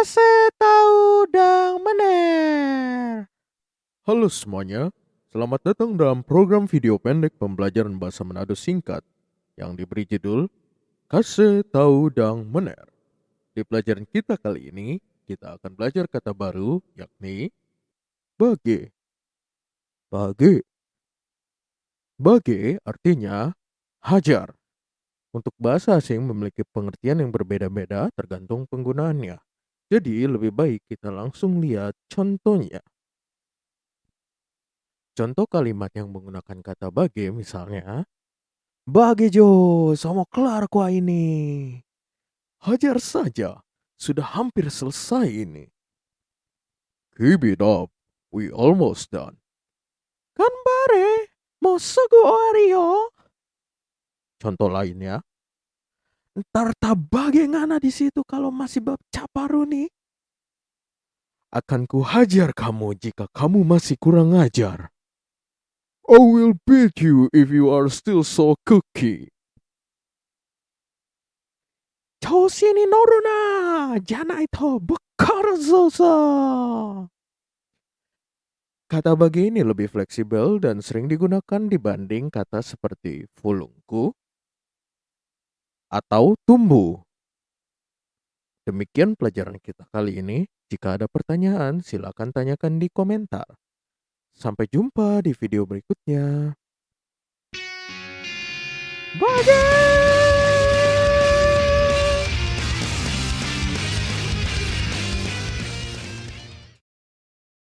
Tahu dang mener. Halo semuanya, selamat datang dalam program video pendek pembelajaran bahasa Manado singkat yang diberi judul Kasih tahu dang mener. Di pelajaran kita kali ini, kita akan belajar kata baru yakni bage. Bage. Bage artinya hajar. Untuk bahasa asing memiliki pengertian yang berbeda-beda tergantung penggunaannya. Jadi lebih baik kita langsung lihat contohnya. Contoh kalimat yang menggunakan kata bage misalnya, Bage Jo, sama kelar kuah ini. Hajar saja, sudah hampir selesai ini. Keep it up, we almost done. Kan bare, mau Oreo. Contoh lainnya, Tarta bagaimana di situ kalau masih bab caparuni? Akan ku hajar kamu jika kamu masih kurang ajar. I will beat you if you are still so cookie. Choshi ni Noruna, itu to. Kata bagi ini lebih fleksibel dan sering digunakan dibanding kata seperti fulungku, atau tumbuh. Demikian pelajaran kita kali ini. Jika ada pertanyaan, silakan tanyakan di komentar. Sampai jumpa di video berikutnya. Bage!